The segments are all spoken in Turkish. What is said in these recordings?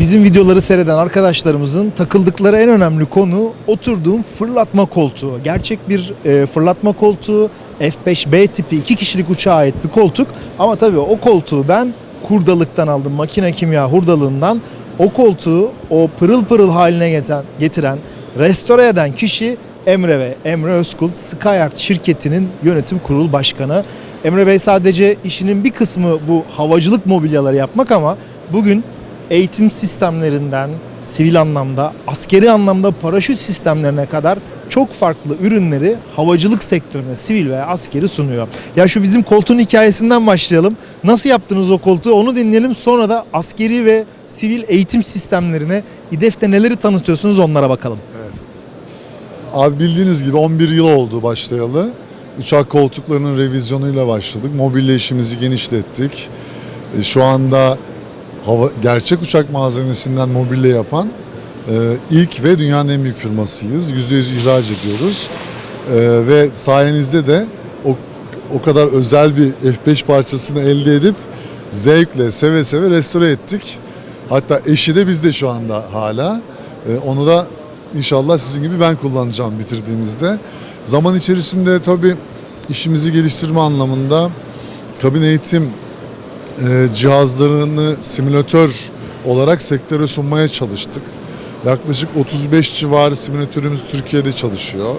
bizim videoları seyreden arkadaşlarımızın takıldıkları en önemli konu oturduğum fırlatma koltuğu. Gerçek bir e, fırlatma koltuğu F5B tipi iki kişilik uçağa ait bir koltuk ama tabii o koltuğu ben hurdalıktan aldım makine kimya hurdalığından o koltuğu o pırıl pırıl haline getiren, getiren restore eden kişi Emre ve Emre Özkul Skyart şirketinin yönetim kurulu başkanı. Emre Bey sadece işinin bir kısmı bu havacılık mobilyaları yapmak ama bugün eğitim sistemlerinden sivil anlamda, askeri anlamda paraşüt sistemlerine kadar çok farklı ürünleri havacılık sektörüne sivil veya askeri sunuyor. Ya şu bizim koltuğun hikayesinden başlayalım. Nasıl yaptınız o koltuğu onu dinleyelim. Sonra da askeri ve sivil eğitim sistemlerine İDEF'te neleri tanıtıyorsunuz onlara bakalım. Abi bildiğiniz gibi 11 yıl oldu başlayalı. Uçak koltuklarının revizyonuyla başladık. Mobilya işimizi genişlettik. E, Şu anda hava, gerçek uçak malzemesinden mobilya yapan e, ilk ve dünyanın en büyük firmasıyız. %100 ihraç ediyoruz. E, ve sayenizde de o, o kadar özel bir F5 parçasını elde edip zevkle, seve seve restore ettik. Hatta eşi de bizde şu anda hala. E, onu da İnşallah sizin gibi ben kullanacağım bitirdiğimizde. Zaman içerisinde tabii işimizi geliştirme anlamında kabin eğitim e, cihazlarını simülatör olarak sektöre sunmaya çalıştık. Yaklaşık 35 civarı simülatörümüz Türkiye'de çalışıyor.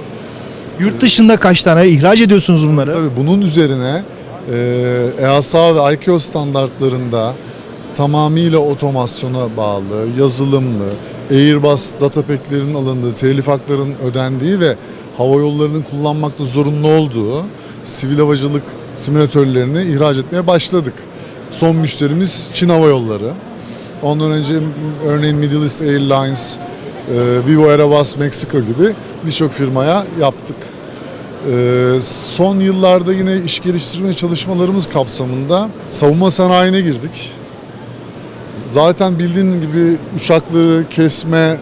Yurt dışında kaç tane ihraç ediyorsunuz bunları? Tabii bunun üzerine e, EASA ve ICAO standartlarında tamamıyla otomasyona bağlı, yazılımlı, Airbus datapack'lerin alındığı, telif haklarının ödendiği ve hava yollarının kullanmakta zorunlu olduğu sivil havacılık simülatörlerini ihraç etmeye başladık. Son müşterimiz Çin Hava Yolları. Ondan önce örneğin Middle East Airlines, e, Vivo Aerobus Meksika gibi birçok firmaya yaptık. Ee, son yıllarda yine iş geliştirme çalışmalarımız kapsamında savunma sanayine girdik. Zaten bildiğin gibi uçakları kesme,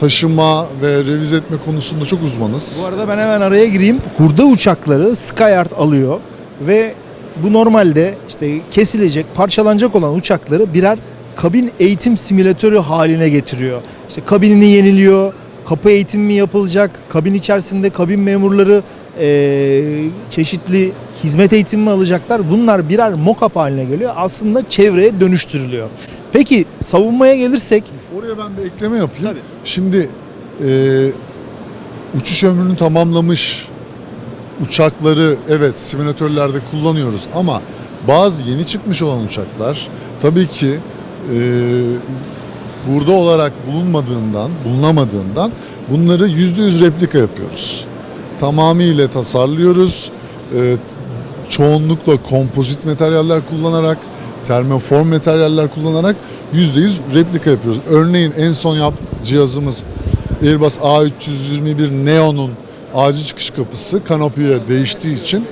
taşıma ve revize etme konusunda çok uzmanız. Bu arada ben hemen araya gireyim. Hurda uçakları Skyart alıyor ve bu normalde işte kesilecek, parçalanacak olan uçakları birer kabin eğitim simülatörü haline getiriyor. İşte kabinini yeniliyor, kapı eğitimi mi yapılacak, kabin içerisinde kabin memurları eee, çeşitli hizmet eğitimi mi alacaklar? Bunlar birer mock-up haline geliyor. Aslında çevreye dönüştürülüyor. Peki savunmaya gelirsek Oraya ben bir ekleme yapayım. Tabii. Şimdi e, uçuş ömrünü tamamlamış uçakları evet simülatörlerde kullanıyoruz ama bazı yeni çıkmış olan uçaklar tabii ki e, burada olarak bulunmadığından, bulunamadığından bunları %100 replika yapıyoruz. Tamamıyla tasarlıyoruz. E, çoğunlukla kompozit materyaller kullanarak, termoform materyaller kullanarak %100 replika yapıyoruz. Örneğin en son yap cihazımız Airbus A321 Neo'nun acil çıkış kapısı kanopiye değiştiği için e,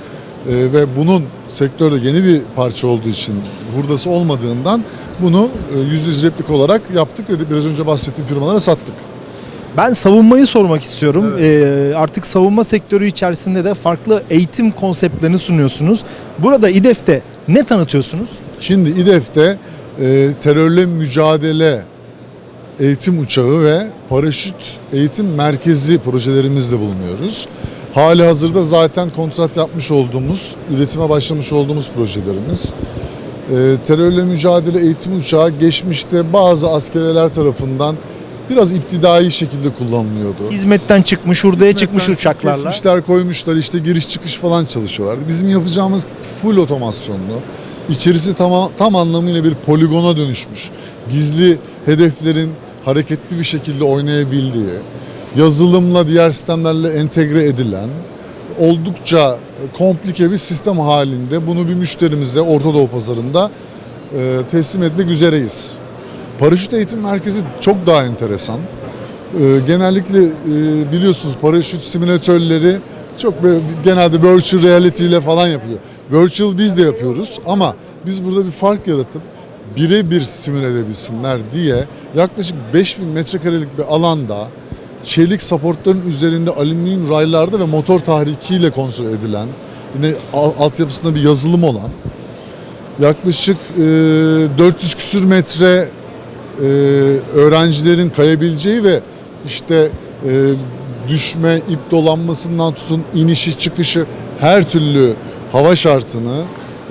ve bunun sektörde yeni bir parça olduğu için hurdası olmadığından bunu e, %100 replik olarak yaptık ve biraz önce bahsettiğim firmalara sattık. Ben savunmayı sormak istiyorum. Ee, artık savunma sektörü içerisinde de farklı eğitim konseptlerini sunuyorsunuz. Burada İDEF'te ne tanıtıyorsunuz? Şimdi İDEF'te e, terörle mücadele eğitim uçağı ve paraşüt eğitim merkezi projelerimizle bulunuyoruz. Hali hazırda zaten kontrat yapmış olduğumuz, üretime başlamış olduğumuz projelerimiz. E, terörle mücadele eğitim uçağı geçmişte bazı askeriler tarafından biraz iptidai şekilde kullanılıyordu. Hizmetten çıkmış, hurdaya çıkmış uçaklarla. Kesmişler koymuşlar işte giriş çıkış falan çalışıyorlardı. Bizim yapacağımız full otomasyonlu. İçerisi tam, tam anlamıyla bir poligona dönüşmüş. Gizli hedeflerin hareketli bir şekilde oynayabildiği, yazılımla diğer sistemlerle entegre edilen, oldukça komplike bir sistem halinde bunu bir müşterimize Orta Doğu pazarında e, teslim etmek üzereyiz. Paraşüt eğitim merkezi çok daha enteresan. Ee, genellikle e, biliyorsunuz paraşüt simülatörleri çok genelde virtual reality ile falan yapılıyor. Virtual biz de yapıyoruz ama biz burada bir fark yaratıp birebir simüle edebilsinler diye yaklaşık 5000 metrekarelik bir alanda çelik supportların üzerinde alüminyum raylarda ve motor tahrikiyle kontrol edilen yine al- altyapısında bir yazılım olan yaklaşık e, 400 küsür metre e, öğrencilerin kayabileceği ve işte e, düşme, ip dolanmasından tutun inişi çıkışı her türlü hava şartını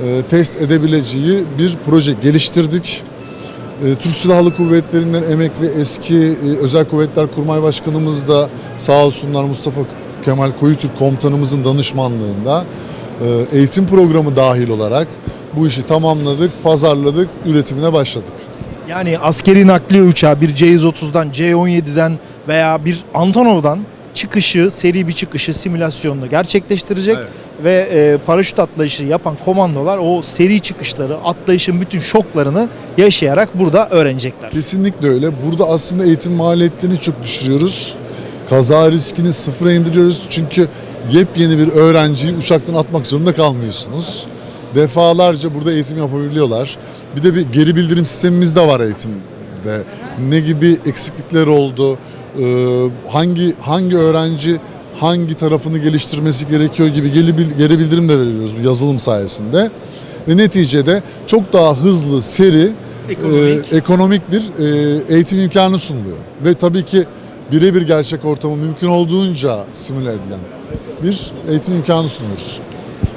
e, test edebileceği bir proje geliştirdik. E, Türk Silahlı Kuvvetleri'nden emekli eski e, Özel Kuvvetler Kurmay Başkanımız da sağ olsunlar Mustafa Kemal Koyutürk komutanımızın danışmanlığında eğitim programı dahil olarak bu işi tamamladık, pazarladık, üretimine başladık. Yani askeri nakliye uçağı bir C-130'dan, C-17'den veya bir Antonov'dan çıkışı, seri bir çıkışı simülasyonla gerçekleştirecek Evet. ve e, paraşüt atlayışı yapan komandolar o seri çıkışları, atlayışın bütün şoklarını yaşayarak burada öğrenecekler. Kesinlikle öyle. Burada aslında eğitim maliyetlerini çok düşürüyoruz. Kaza riskini sıfıra indiriyoruz. Çünkü yepyeni bir öğrenciyi uçaktan atmak zorunda kalmıyorsunuz. Defalarca burada eğitim yapabiliyorlar. Bir de bir geri bildirim sistemimiz de var eğitimde. Ne gibi eksiklikler oldu, hangi hangi öğrenci hangi tarafını geliştirmesi gerekiyor gibi geri bildirim de veriyoruz bu yazılım sayesinde. Ve neticede çok daha hızlı, seri, Ekonomik. e, ekonomik bir e, eğitim imkanı sunuluyor. Ve tabii ki birebir gerçek ortamı mümkün olduğunca simüle edilen bir eğitim imkanı sunuyoruz.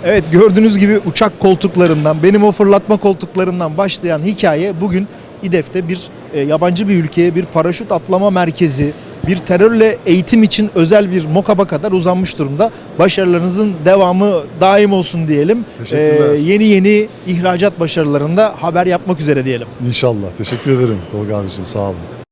Evet gördüğünüz gibi uçak koltuklarından, benim o fırlatma koltuklarından başlayan hikaye bugün İDEF'te bir e, yabancı bir ülkeye bir paraşüt atlama merkezi, bir terörle eğitim için özel bir mokaba kadar uzanmış durumda. Başarılarınızın devamı daim olsun diyelim. Teşekkürler. E, yeni yeni ihracat başarılarında haber yapmak üzere diyelim. İnşallah. Teşekkür ederim Tolga abicim. Sağ olun.